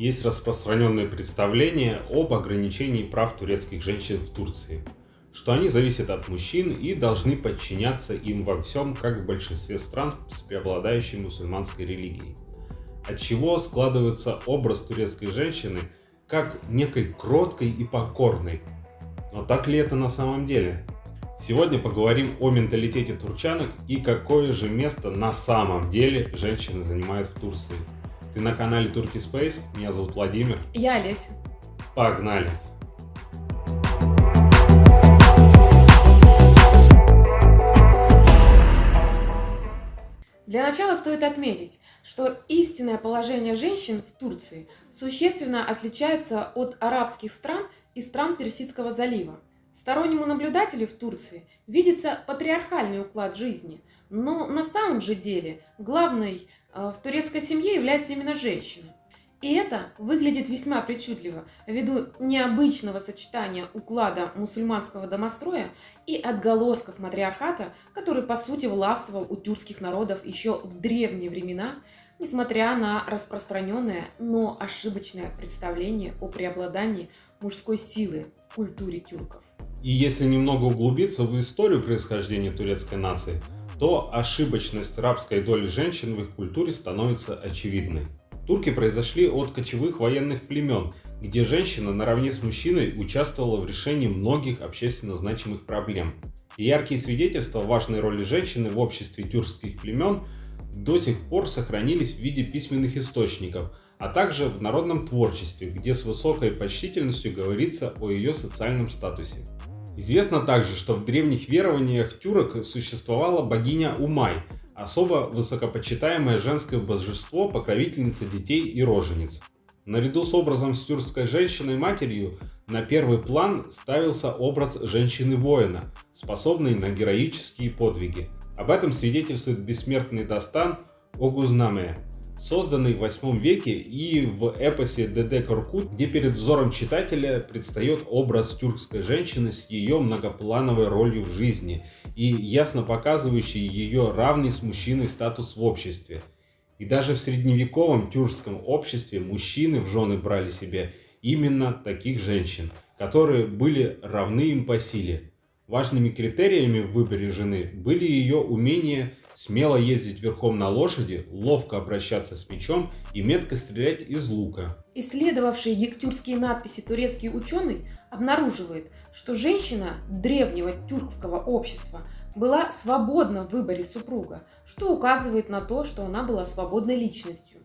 есть распространенное представление об ограничении прав турецких женщин в Турции, что они зависят от мужчин и должны подчиняться им во всем, как в большинстве стран с преобладающей мусульманской религией. От чего складывается образ турецкой женщины как некой кроткой и покорной. Но так ли это на самом деле? Сегодня поговорим о менталитете турчанок и какое же место на самом деле женщины занимают в Турции. Ты на канале Turkey Space, меня зовут Владимир. Я Олеся. Погнали! Для начала стоит отметить, что истинное положение женщин в Турции существенно отличается от арабских стран и стран Персидского залива. Стороннему наблюдателю в Турции видится патриархальный уклад жизни, но на самом же деле главной в турецкой семье является именно женщина. И это выглядит весьма причудливо ввиду необычного сочетания уклада мусульманского домостроя и отголосков матриархата, который по сути властвовал у тюркских народов еще в древние времена, несмотря на распространенное, но ошибочное представление о преобладании мужской силы в культуре тюрков. И если немного углубиться в историю происхождения турецкой нации, то ошибочность рабской доли женщин в их культуре становится очевидной. Турки произошли от кочевых военных племен, где женщина наравне с мужчиной участвовала в решении многих общественно значимых проблем. И яркие свидетельства важной роли женщины в обществе тюркских племен до сих пор сохранились в виде письменных источников, а также в народном творчестве, где с высокой почтительностью говорится о ее социальном статусе. Известно также, что в древних верованиях тюрок существовала богиня Умай, особо высокопочитаемое женское божество, покровительница детей и рожениц. Наряду с образом с тюркской женщиной-матерью на первый план ставился образ женщины-воина, способной на героические подвиги. Об этом свидетельствует бессмертный Дастан Огузнаме, созданный в 8 веке и в эпосе ДД Коркут, где перед взором читателя предстает образ тюркской женщины с ее многоплановой ролью в жизни и ясно показывающий ее равный с мужчиной статус в обществе. И даже в средневековом тюркском обществе мужчины в жены брали себе именно таких женщин, которые были равны им по силе. Важными критериями в выборе жены были ее умение смело ездить верхом на лошади, ловко обращаться с мечом и метко стрелять из лука. Исследовавший гектюркские надписи турецкий ученый обнаруживает, что женщина древнего тюркского общества была свободна в выборе супруга, что указывает на то, что она была свободной личностью.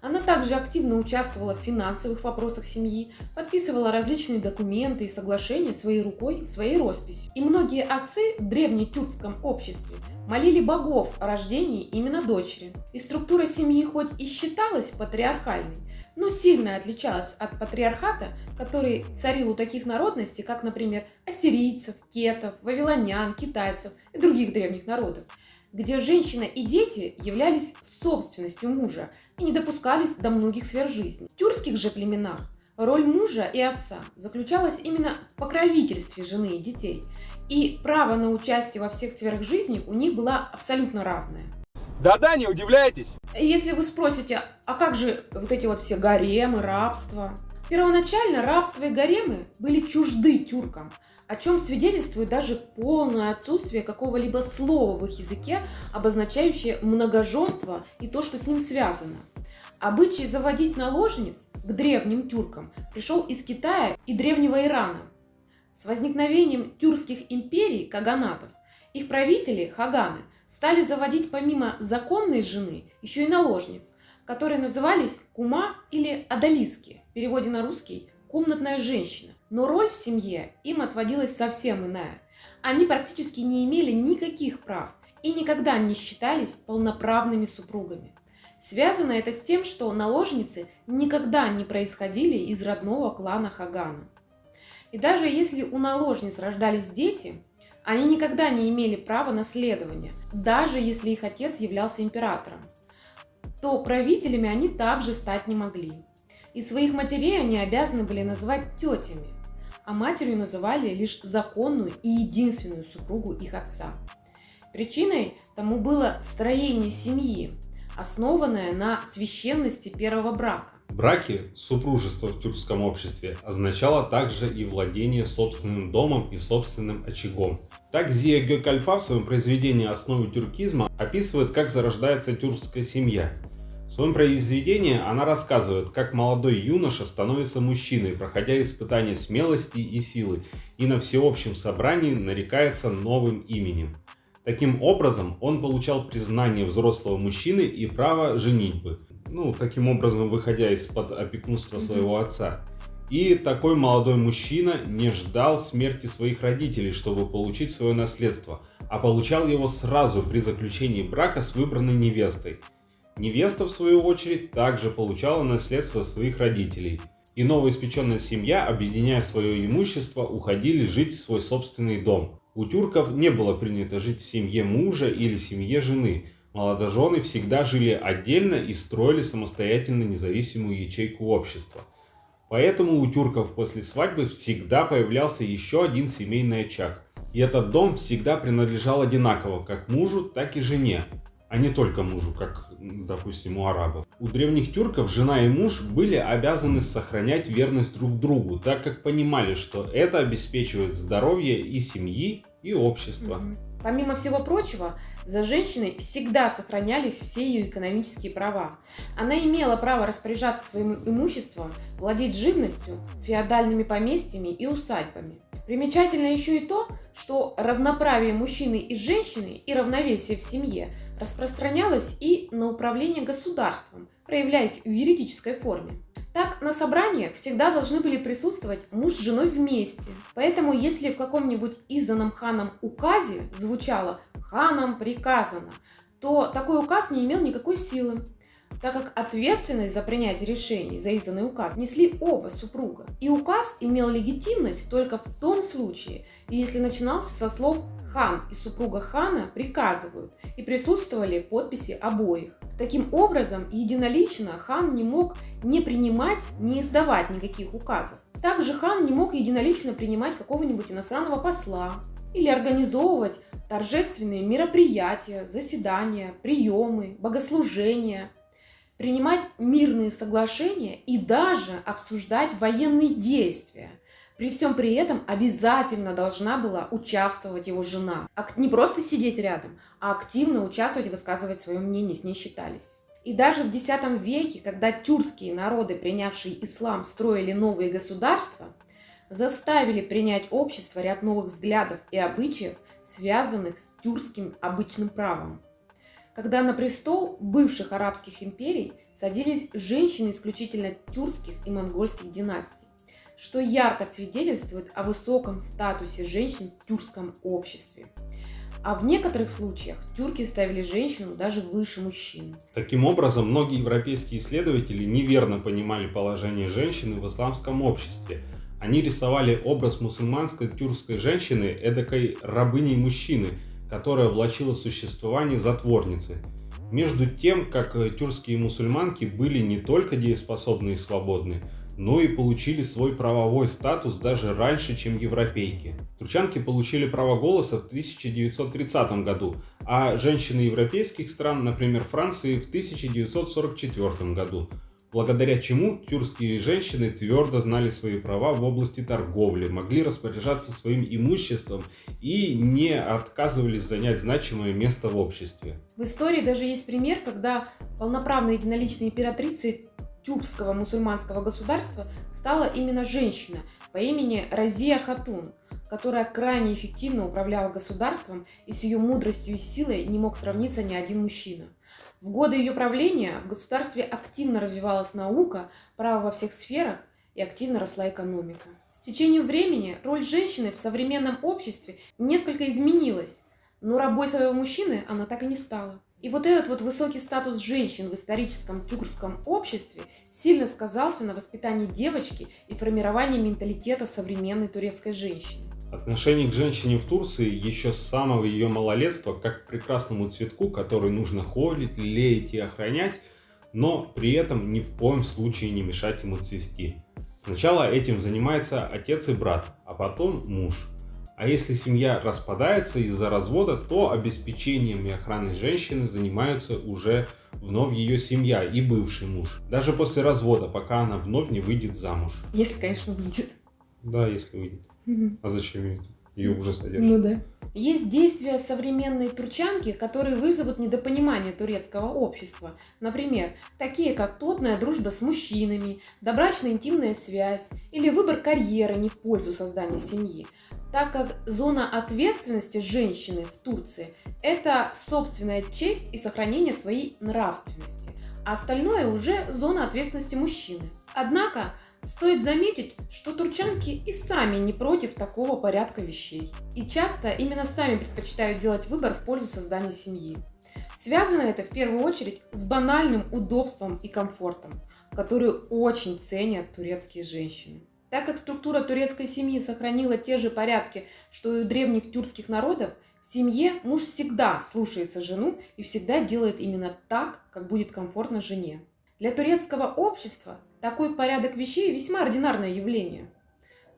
Она также активно участвовала в финансовых вопросах семьи, подписывала различные документы и соглашения своей рукой, своей росписью. И многие отцы в древнетюркском обществе молили богов о рождении именно дочери. И структура семьи хоть и считалась патриархальной, но сильно отличалась от патриархата, который царил у таких народностей, как, например, ассирийцев, кетов, вавилонян, китайцев и других древних народов, где женщина и дети являлись собственностью мужа, и не допускались до многих сфер жизни. В тюркских же племенах роль мужа и отца заключалась именно в покровительстве жены и детей, и право на участие во всех сферах жизни у них было абсолютно равное. Да-да, не удивляйтесь. Если вы спросите, а как же вот эти вот все гаремы, рабство? Первоначально рабство и гаремы были чужды тюркам, о чем свидетельствует даже полное отсутствие какого-либо слова в их языке, обозначающее многоженство и то, что с ним связано. Обычай заводить наложниц к древним тюркам пришел из Китая и древнего Ирана. С возникновением тюркских империй, каганатов, их правители, хаганы, стали заводить помимо законной жены еще и наложниц, которые назывались кума или адалиски, в переводе на русский «комнатная женщина». Но роль в семье им отводилась совсем иная. Они практически не имели никаких прав и никогда не считались полноправными супругами. Связано это с тем, что наложницы никогда не происходили из родного клана Хагана. И даже если у наложниц рождались дети, они никогда не имели права наследования, даже если их отец являлся императором то правителями они также стать не могли. И своих матерей они обязаны были называть тетями, а матерью называли лишь законную и единственную супругу их отца. Причиной тому было строение семьи, основанное на священности первого брака. Браки, супружество в тюркском обществе, означало также и владение собственным домом и собственным очагом. Так Зия Гёкальпа в своем произведении «Основы тюркизма» описывает, как зарождается тюркская семья. В своем произведении она рассказывает, как молодой юноша становится мужчиной, проходя испытания смелости и силы, и на всеобщем собрании нарекается новым именем. Таким образом, он получал признание взрослого мужчины и право женитьбы, ну, таким образом, выходя из-под опекунства своего отца. И такой молодой мужчина не ждал смерти своих родителей, чтобы получить свое наследство, а получал его сразу при заключении брака с выбранной невестой. Невеста, в свою очередь, также получала наследство своих родителей. И новоиспеченная семья, объединяя свое имущество, уходили жить в свой собственный дом. У тюрков не было принято жить в семье мужа или семье жены. Молодожены всегда жили отдельно и строили самостоятельно независимую ячейку общества – Поэтому у тюрков после свадьбы всегда появлялся еще один семейный очаг. И этот дом всегда принадлежал одинаково как мужу, так и жене, а не только мужу, как, допустим, у арабов. У древних тюрков жена и муж были обязаны сохранять верность друг другу, так как понимали, что это обеспечивает здоровье и семьи, и общества. Mm-hmm. Помимо всего прочего, за женщиной всегда сохранялись все ее экономические права. Она имела право распоряжаться своим имуществом, владеть живностью, феодальными поместьями и усадьбами. Примечательно еще и то, что равноправие мужчины и женщины и равновесие в семье распространялось и на управление государством, проявляясь в юридической форме. Так, на собраниях всегда должны были присутствовать муж с женой вместе. Поэтому, если в каком-нибудь изданном ханом указе звучало «ханом приказано», то такой указ не имел никакой силы так как ответственность за принятие решений за изданный указ несли оба супруга. И указ имел легитимность только в том случае, если начинался со слов «хан» и супруга хана приказывают, и присутствовали подписи обоих. Таким образом, единолично хан не мог не принимать, не издавать никаких указов. Также хан не мог единолично принимать какого-нибудь иностранного посла или организовывать торжественные мероприятия, заседания, приемы, богослужения, принимать мирные соглашения и даже обсуждать военные действия. При всем при этом обязательно должна была участвовать его жена. Не просто сидеть рядом, а активно участвовать и высказывать свое мнение, с ней считались. И даже в X веке, когда тюркские народы, принявшие ислам, строили новые государства, заставили принять общество ряд новых взглядов и обычаев, связанных с тюркским обычным правом когда на престол бывших арабских империй садились женщины исключительно тюркских и монгольских династий, что ярко свидетельствует о высоком статусе женщин в тюркском обществе. А в некоторых случаях тюрки ставили женщину даже выше мужчин. Таким образом, многие европейские исследователи неверно понимали положение женщины в исламском обществе. Они рисовали образ мусульманской тюркской женщины эдакой рабыней мужчины – которая влачила существование затворницы. Между тем, как э, тюркские мусульманки были не только дееспособны и свободны, но и получили свой правовой статус даже раньше, чем европейки. Турчанки получили право голоса в 1930 году, а женщины европейских стран, например Франции, в 1944 году благодаря чему тюркские женщины твердо знали свои права в области торговли, могли распоряжаться своим имуществом и не отказывались занять значимое место в обществе. В истории даже есть пример, когда полноправной единоличной императрицей тюркского мусульманского государства стала именно женщина по имени Разия Хатун, которая крайне эффективно управляла государством и с ее мудростью и силой не мог сравниться ни один мужчина. В годы ее правления в государстве активно развивалась наука, право во всех сферах и активно росла экономика. С течением времени роль женщины в современном обществе несколько изменилась, но рабой своего мужчины она так и не стала. И вот этот вот высокий статус женщин в историческом тюркском обществе сильно сказался на воспитании девочки и формировании менталитета современной турецкой женщины. Отношение к женщине в Турции еще с самого ее малолетства как к прекрасному цветку, который нужно холить, лелеять и охранять, но при этом ни в коем случае не мешать ему цвести. Сначала этим занимается отец и брат, а потом муж. А если семья распадается из-за развода, то обеспечением и охраной женщины занимаются уже вновь ее семья и бывший муж. Даже после развода, пока она вновь не выйдет замуж. Если, конечно, выйдет. Да, если выйдет. А зачем ее? Ее уже содержат. Ну да. Есть действия современной турчанки, которые вызовут недопонимание турецкого общества. Например, такие как плотная дружба с мужчинами, добрачная интимная связь или выбор карьеры не в пользу создания семьи. Так как зона ответственности женщины в Турции – это собственная честь и сохранение своей нравственности, а остальное уже зона ответственности мужчины. Однако, Стоит заметить, что турчанки и сами не против такого порядка вещей. И часто именно сами предпочитают делать выбор в пользу создания семьи. Связано это в первую очередь с банальным удобством и комфортом, которые очень ценят турецкие женщины. Так как структура турецкой семьи сохранила те же порядки, что и у древних тюркских народов, в семье муж всегда слушается жену и всегда делает именно так, как будет комфортно жене. Для турецкого общества такой порядок вещей весьма ординарное явление.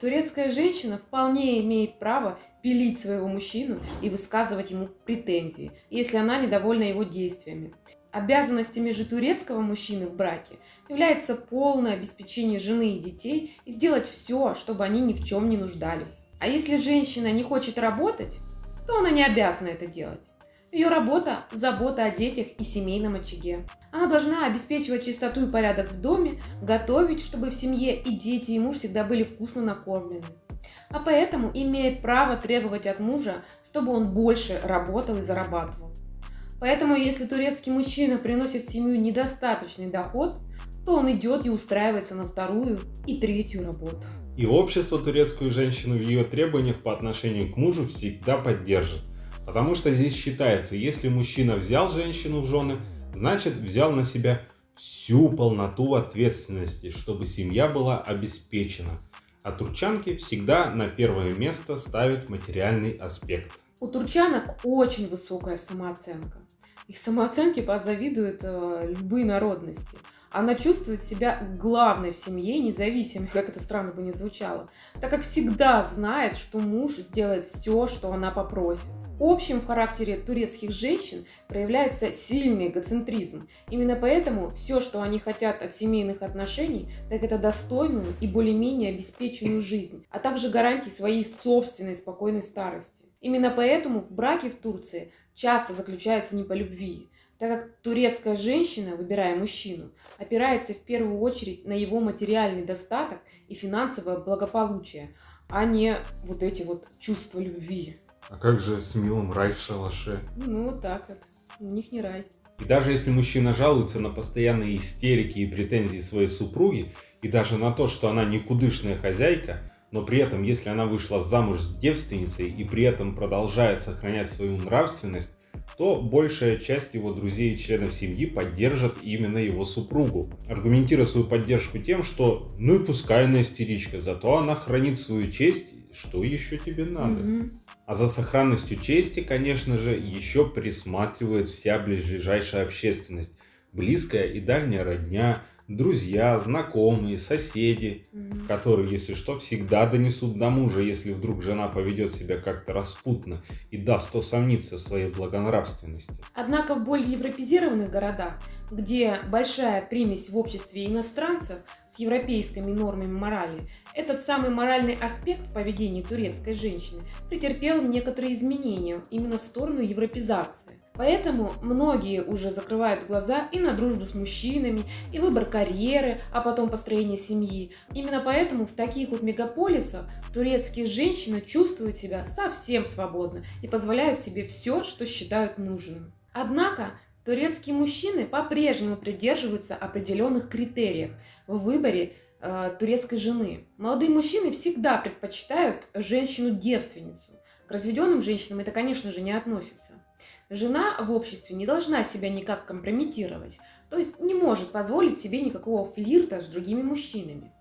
Турецкая женщина вполне имеет право пилить своего мужчину и высказывать ему претензии, если она недовольна его действиями. Обязанностями же турецкого мужчины в браке является полное обеспечение жены и детей и сделать все, чтобы они ни в чем не нуждались. А если женщина не хочет работать, то она не обязана это делать. Ее работа – забота о детях и семейном очаге. Она должна обеспечивать чистоту и порядок в доме, готовить, чтобы в семье и дети и муж всегда были вкусно накормлены. А поэтому имеет право требовать от мужа, чтобы он больше работал и зарабатывал. Поэтому, если турецкий мужчина приносит в семью недостаточный доход, то он идет и устраивается на вторую и третью работу. И общество турецкую женщину в ее требованиях по отношению к мужу всегда поддержит – Потому что здесь считается, если мужчина взял женщину в жены, значит взял на себя всю полноту ответственности, чтобы семья была обеспечена. А турчанки всегда на первое место ставят материальный аспект. У турчанок очень высокая самооценка. Их самооценке позавидуют э, любые народности. Она чувствует себя главной в семье, независимо, как это странно бы не звучало, так как всегда знает, что муж сделает все, что она попросит. Общим в характере турецких женщин проявляется сильный эгоцентризм. Именно поэтому все, что они хотят от семейных отношений, так это достойную и более-менее обеспеченную жизнь, а также гарантии своей собственной спокойной старости. Именно поэтому в браке в Турции часто заключается не по любви, так как турецкая женщина, выбирая мужчину, опирается в первую очередь на его материальный достаток и финансовое благополучие, а не вот эти вот чувства любви. А как же с милым рай в шалаше? Ну, вот так вот. У них не рай. И даже если мужчина жалуется на постоянные истерики и претензии своей супруги, и даже на то, что она никудышная хозяйка, но при этом, если она вышла замуж с девственницей и при этом продолжает сохранять свою нравственность, то большая часть его друзей и членов семьи поддержат именно его супругу, аргументируя свою поддержку тем, что ну и пускай она истеричка, зато она хранит свою честь, что еще тебе надо. Mm-hmm. А за сохранностью чести, конечно же, еще присматривает вся ближайшая общественность, близкая и дальняя родня, друзья, знакомые, соседи, mm-hmm. которые, если что, всегда донесут до мужа, если вдруг жена поведет себя как-то распутно и даст усомниться в своей благонравственности. Однако в более европезированных городах, где большая примесь в обществе иностранцев с европейскими нормами морали, этот самый моральный аспект поведения турецкой женщины претерпел некоторые изменения именно в сторону европезации. Поэтому многие уже закрывают глаза и на дружбу с мужчинами, и выбор карьеры, а потом построение семьи. Именно поэтому в таких вот мегаполисах турецкие женщины чувствуют себя совсем свободно и позволяют себе все, что считают нужным. Однако турецкие мужчины по-прежнему придерживаются определенных критериев в выборе э, турецкой жены. Молодые мужчины всегда предпочитают женщину-девственницу. К разведенным женщинам это, конечно же, не относится. Жена в обществе не должна себя никак компрометировать, то есть не может позволить себе никакого флирта с другими мужчинами.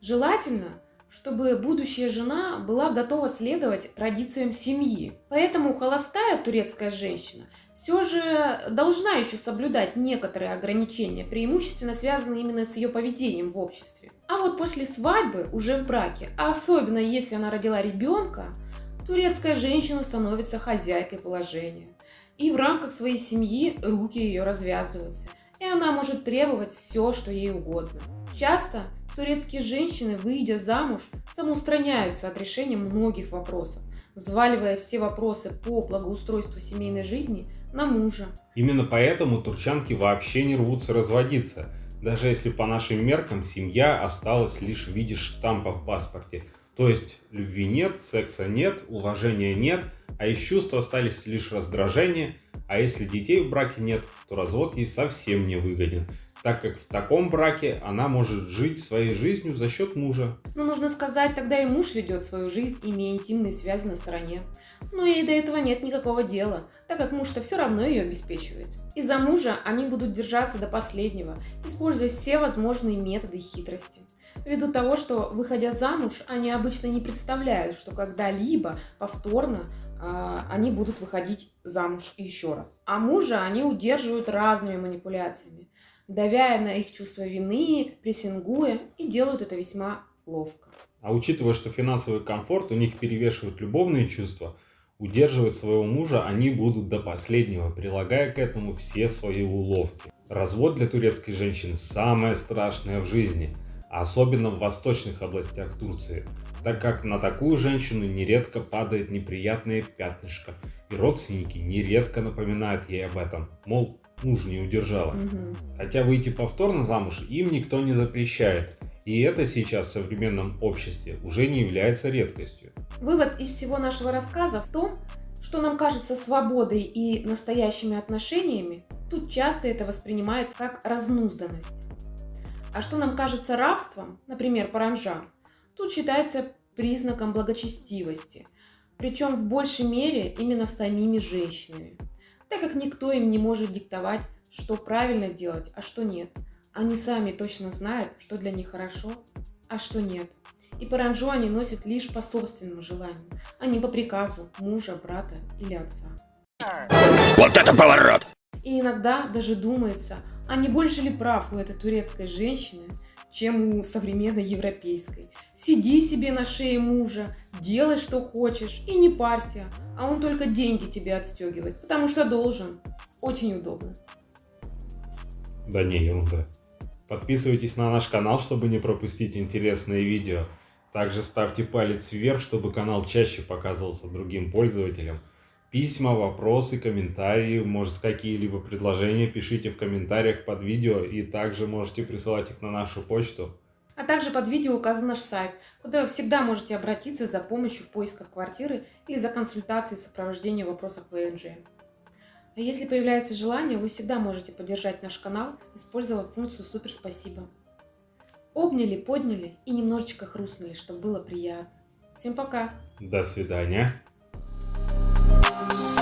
Желательно, чтобы будущая жена была готова следовать традициям семьи. Поэтому холостая турецкая женщина все же должна еще соблюдать некоторые ограничения, преимущественно связанные именно с ее поведением в обществе. А вот после свадьбы, уже в браке, а особенно если она родила ребенка, Турецкая женщина становится хозяйкой положения. И в рамках своей семьи руки ее развязываются. И она может требовать все, что ей угодно. Часто турецкие женщины, выйдя замуж, самоустраняются от решения многих вопросов, взваливая все вопросы по благоустройству семейной жизни на мужа. Именно поэтому турчанки вообще не рвутся разводиться, даже если по нашим меркам семья осталась лишь в виде штампа в паспорте. То есть любви нет, секса нет, уважения нет, а из чувств остались лишь раздражение, а если детей в браке нет, то развод ей совсем не выгоден так как в таком браке она может жить своей жизнью за счет мужа. Но нужно сказать, тогда и муж ведет свою жизнь, имея интимные связи на стороне. Но ей до этого нет никакого дела, так как муж-то все равно ее обеспечивает. Из-за мужа они будут держаться до последнего, используя все возможные методы и хитрости. Ввиду того, что, выходя замуж, они обычно не представляют, что когда-либо повторно э, они будут выходить замуж еще раз. А мужа они удерживают разными манипуляциями давя на их чувство вины, прессингуя, и делают это весьма ловко. А учитывая, что финансовый комфорт у них перевешивает любовные чувства, удерживать своего мужа они будут до последнего, прилагая к этому все свои уловки. Развод для турецкой женщины самое страшное в жизни, особенно в восточных областях Турции, так как на такую женщину нередко падает неприятное пятнышко, и родственники нередко напоминают ей об этом, мол, муж не удержала. Угу. Хотя выйти повторно замуж им никто не запрещает. И это сейчас в современном обществе уже не является редкостью. Вывод из всего нашего рассказа в том, что нам кажется свободой и настоящими отношениями, тут часто это воспринимается как разнузданность. А что нам кажется рабством, например, паранжа, тут считается признаком благочестивости, причем в большей мере именно самими женщинами так как никто им не может диктовать, что правильно делать, а что нет. Они сами точно знают, что для них хорошо, а что нет. И паранжу они носят лишь по собственному желанию, а не по приказу мужа, брата или отца. Вот это поворот! И иногда даже думается, а не больше ли прав у этой турецкой женщины, чем у современной европейской. Сиди себе на шее мужа, делай что хочешь и не парься, а он только деньги тебе отстегивает, потому что должен. Очень удобно. Да не, ерунда. Подписывайтесь на наш канал, чтобы не пропустить интересные видео. Также ставьте палец вверх, чтобы канал чаще показывался другим пользователям. Письма, вопросы, комментарии, может какие-либо предложения пишите в комментариях под видео и также можете присылать их на нашу почту. А также под видео указан наш сайт, куда вы всегда можете обратиться за помощью в поисках квартиры или за консультацией сопровождения в вопросах ВНЖ. А если появляется желание, вы всегда можете поддержать наш канал, используя функцию «Супер спасибо». Обняли, подняли и немножечко хрустнули, чтобы было приятно. Всем пока! До свидания! you